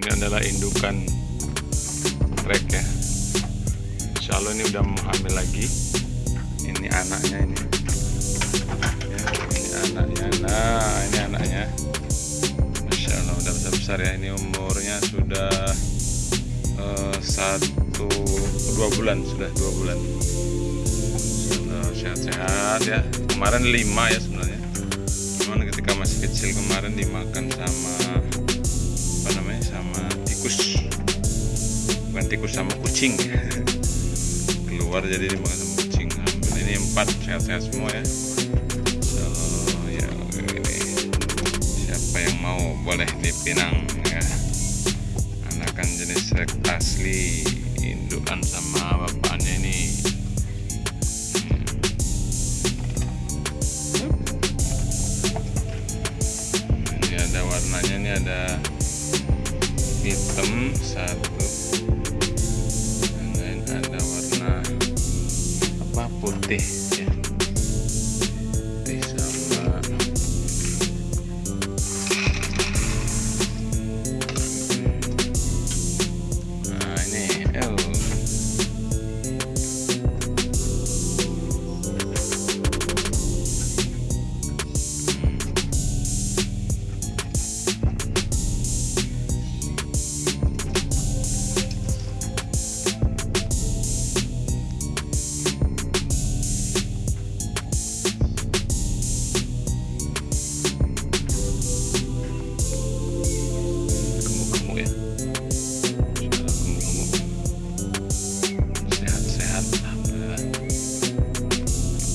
ini adalah indukan rek ya. Insya Allah ini udah mau hamil lagi. Ini anaknya ini. Ya, ini anaknya. Nah ini anaknya. Masya Allah udah besar besar ya. Ini umurnya sudah eh, satu dua bulan. Sudah dua bulan. Sehat-sehat ya. Kemarin lima ya sebenarnya. Cuman ketika masih kecil kemarin dimakan sama bukan tikus sama kucing. Keluar jadi dimakan sama kucing. Alhamdulillah ini empat. Sehat-sehat semua ya. Insya Allah ya ini. Siapa yang mau? Boleh dipinang ya. Anakan jenis asli indukan sama bapaknya ini. Ini ada warnanya ini ada hitam satu putih. Ya. putih sama. Nah ini. Oh.